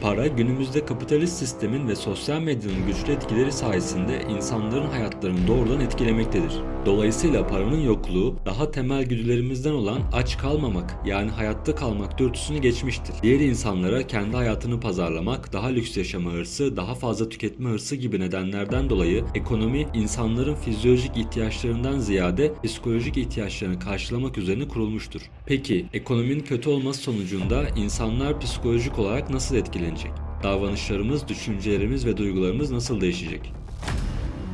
Para günümüzde kapitalist sistemin ve sosyal medyanın güçlü etkileri sayesinde insanların hayatlarını doğrudan etkilemektedir. Dolayısıyla paranın yokluğu daha temel güdülerimizden olan aç kalmamak yani hayatta kalmak dürtüsünü geçmiştir. Diğer insanlara kendi hayatını pazarlamak, daha lüks yaşama hırsı, daha fazla tüketme hırsı gibi nedenlerden dolayı ekonomi insanların fizyolojik ihtiyaçlarından ziyade psikolojik ihtiyaçlarını karşılamak üzerine kurulmuştur. Peki ekonominin kötü olması sonucunda insanlar psikolojik olarak nasıl etkilenecek? Davranışlarımız, düşüncelerimiz ve duygularımız nasıl değişecek?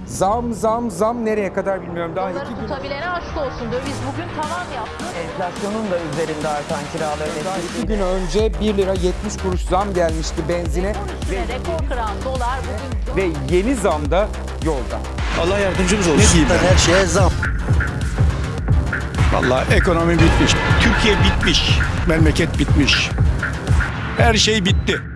Zam zam zam nereye kadar bilmiyorum. Daha Onları iki gün tutabilene aşk olsun. Döviz bugün tavan yaptı. Enflasyonun da üzerinde artan kiraların daha iki gün önce 1 lira 70 kuruş zam gelmişti benzine üstüne rekor kıran dolar bugün ve yeni zam da yolda. Allah yardımcımız olsun. Ne diyeyim ben? Her şeye zam. Vallahi ekonomi bitmiş. Türkiye bitmiş. Memleket bitmiş. Her şey bitti.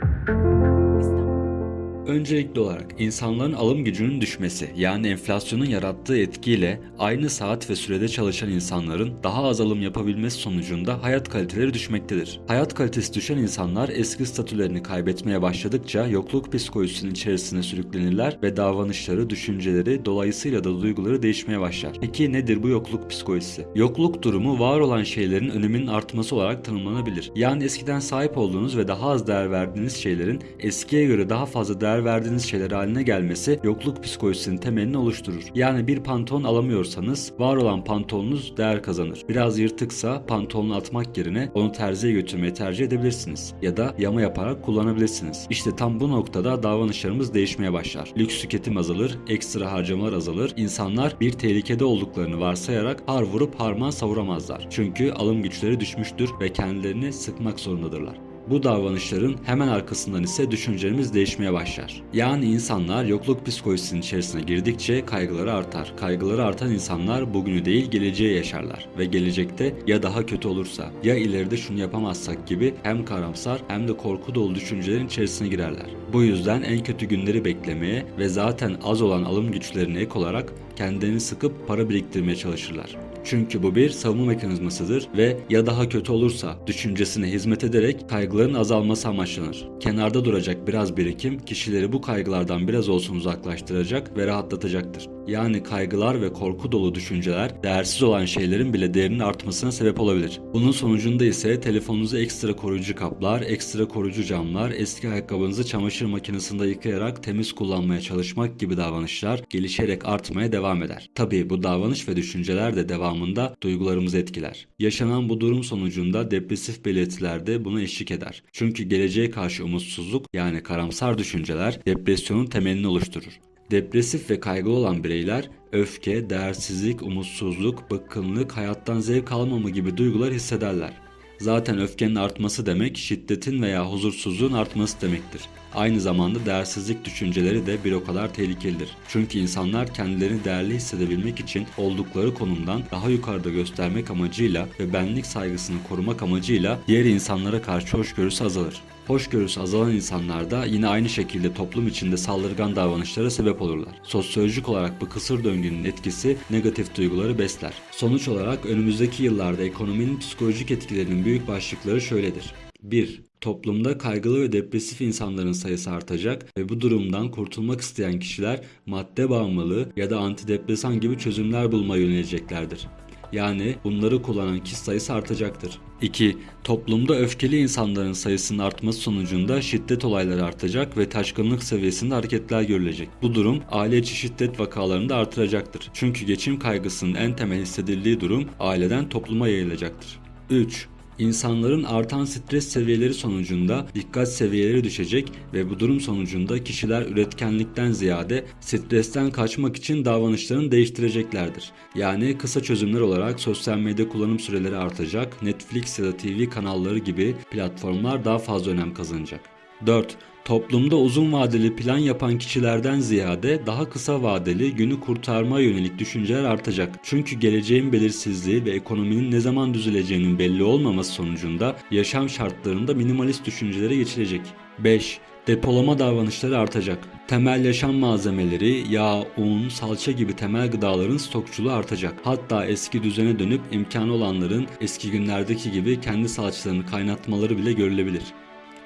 Öncelikli olarak insanların alım gücünün düşmesi yani enflasyonun yarattığı etkiyle aynı saat ve sürede çalışan insanların daha az alım yapabilmesi sonucunda hayat kaliteleri düşmektedir. Hayat kalitesi düşen insanlar eski statülerini kaybetmeye başladıkça yokluk psikolojisinin içerisine sürüklenirler ve davranışları, düşünceleri, dolayısıyla da duyguları değişmeye başlar. Peki nedir bu yokluk psikolojisi? Yokluk durumu var olan şeylerin öneminin artması olarak tanımlanabilir. Yani eskiden sahip olduğunuz ve daha az değer verdiğiniz şeylerin eskiye göre daha fazla değer verdiğiniz şeyler haline gelmesi yokluk psikolojisinin temelini oluşturur. Yani bir pantolon alamıyorsanız var olan pantolonunuz değer kazanır. Biraz yırtıksa pantolonu atmak yerine onu terziye götürmeyi tercih edebilirsiniz. Ya da yama yaparak kullanabilirsiniz. İşte tam bu noktada davranışlarımız değişmeye başlar. Lüks tüketim azalır, ekstra harcamalar azalır. İnsanlar bir tehlikede olduklarını varsayarak har vurup harman savuramazlar. Çünkü alım güçleri düşmüştür ve kendilerini sıkmak zorundadırlar. Bu davranışların hemen arkasından ise düşüncelerimiz değişmeye başlar. Yani insanlar yokluk psikolojisinin içerisine girdikçe kaygıları artar. Kaygıları artan insanlar bugünü değil geleceği yaşarlar. Ve gelecekte ya daha kötü olursa ya ileride şunu yapamazsak gibi hem karamsar hem de korku dolu düşüncelerin içerisine girerler. Bu yüzden en kötü günleri beklemeye ve zaten az olan alım güçlerine ek olarak kendilerini sıkıp para biriktirmeye çalışırlar. Çünkü bu bir savunma mekanizmasıdır ve ya daha kötü olursa düşüncesine hizmet ederek kaygıların azalması amaçlanır. Kenarda duracak biraz birikim kişileri bu kaygılardan biraz olsun uzaklaştıracak ve rahatlatacaktır. Yani kaygılar ve korku dolu düşünceler değersiz olan şeylerin bile değerinin artmasına sebep olabilir. Bunun sonucunda ise telefonunuza ekstra koruyucu kaplar, ekstra koruyucu camlar, eski ayakkabınızı çamaşır makinesinde yıkayarak temiz kullanmaya çalışmak gibi davranışlar gelişerek artmaya devam eder. Tabii bu davranış ve düşünceler de devamında duygularımızı etkiler. Yaşanan bu durum sonucunda depresif belirtiler de buna eşlik eder. Çünkü geleceğe karşı umutsuzluk yani karamsar düşünceler depresyonun temelini oluşturur. Depresif ve kaygılı olan bireyler öfke, değersizlik, umutsuzluk, bıkkınlık, hayattan zevk almama gibi duygular hissederler. Zaten öfkenin artması demek şiddetin veya huzursuzluğun artması demektir. Aynı zamanda değersizlik düşünceleri de bir o kadar tehlikelidir. Çünkü insanlar kendilerini değerli hissedebilmek için oldukları konumdan daha yukarıda göstermek amacıyla ve benlik saygısını korumak amacıyla diğer insanlara karşı hoşgörüsü azalır. Hoşgörüsü azalan insanlar da yine aynı şekilde toplum içinde saldırgan davranışlara sebep olurlar. Sosyolojik olarak bu kısır döngünün etkisi negatif duyguları besler. Sonuç olarak önümüzdeki yıllarda ekonominin psikolojik etkilerinin büyük başlıkları şöyledir. 1. Toplumda kaygılı ve depresif insanların sayısı artacak ve bu durumdan kurtulmak isteyen kişiler madde bağımlılığı ya da antidepresan gibi çözümler bulmaya yöneleceklerdir. Yani bunları kullanan kişi sayısı artacaktır. 2. Toplumda öfkeli insanların sayısının artması sonucunda şiddet olayları artacak ve taşkınlık seviyesinde hareketler görülecek. Bu durum aile içi şiddet vakalarını da artıracaktır. Çünkü geçim kaygısının en temel hissedildiği durum aileden topluma yayılacaktır. 3. İnsanların artan stres seviyeleri sonucunda dikkat seviyeleri düşecek ve bu durum sonucunda kişiler üretkenlikten ziyade stresten kaçmak için davranışlarını değiştireceklerdir. Yani kısa çözümler olarak sosyal medya kullanım süreleri artacak, Netflix ya da TV kanalları gibi platformlar daha fazla önem kazanacak. 4. Toplumda uzun vadeli plan yapan kişilerden ziyade daha kısa vadeli günü kurtarma yönelik düşünceler artacak. Çünkü geleceğin belirsizliği ve ekonominin ne zaman düzeleceğinin belli olmaması sonucunda yaşam şartlarında minimalist düşüncelere geçilecek. 5. Depolama davranışları artacak. Temel yaşam malzemeleri, yağ, un, salça gibi temel gıdaların stokçuluğu artacak. Hatta eski düzene dönüp imkanı olanların eski günlerdeki gibi kendi salçalarını kaynatmaları bile görülebilir.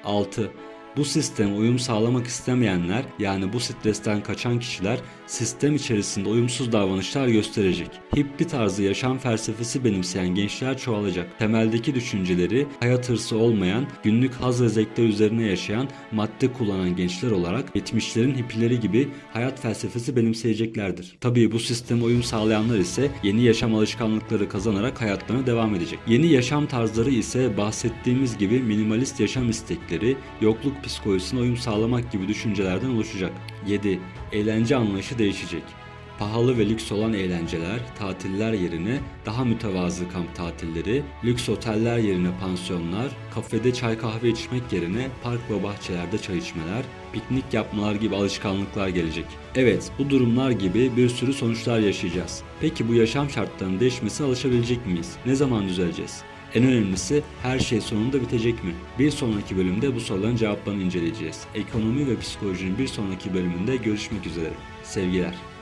6. Bu sisteme uyum sağlamak istemeyenler yani bu stresten kaçan kişiler sistem içerisinde uyumsuz davranışlar gösterecek. Hippie tarzı yaşam felsefesi benimseyen gençler çoğalacak. Temeldeki düşünceleri hayat hırsı olmayan, günlük haz ve zevkler üzerine yaşayan, madde kullanan gençler olarak 70'lerin hippileri gibi hayat felsefesi benimseyeceklerdir. Tabii bu sisteme uyum sağlayanlar ise yeni yaşam alışkanlıkları kazanarak hayatlarına devam edecek. Yeni yaşam tarzları ise bahsettiğimiz gibi minimalist yaşam istekleri, yokluk psikolojisine uyum sağlamak gibi düşüncelerden oluşacak. 7. Eğlence anlayışı değişecek. Pahalı ve lüks olan eğlenceler, tatiller yerine daha mütevazı kamp tatilleri, lüks oteller yerine pansiyonlar, kafede çay kahve içmek yerine park ve bahçelerde çay içmeler, piknik yapmalar gibi alışkanlıklar gelecek. Evet, bu durumlar gibi bir sürü sonuçlar yaşayacağız. Peki bu yaşam şartlarının değişmesine alışabilecek miyiz? Ne zaman düzeleceğiz? En önemlisi her şey sonunda bitecek mi? Bir sonraki bölümde bu soruların cevaplarını inceleyeceğiz. Ekonomi ve psikolojinin bir sonraki bölümünde görüşmek üzere. Sevgiler.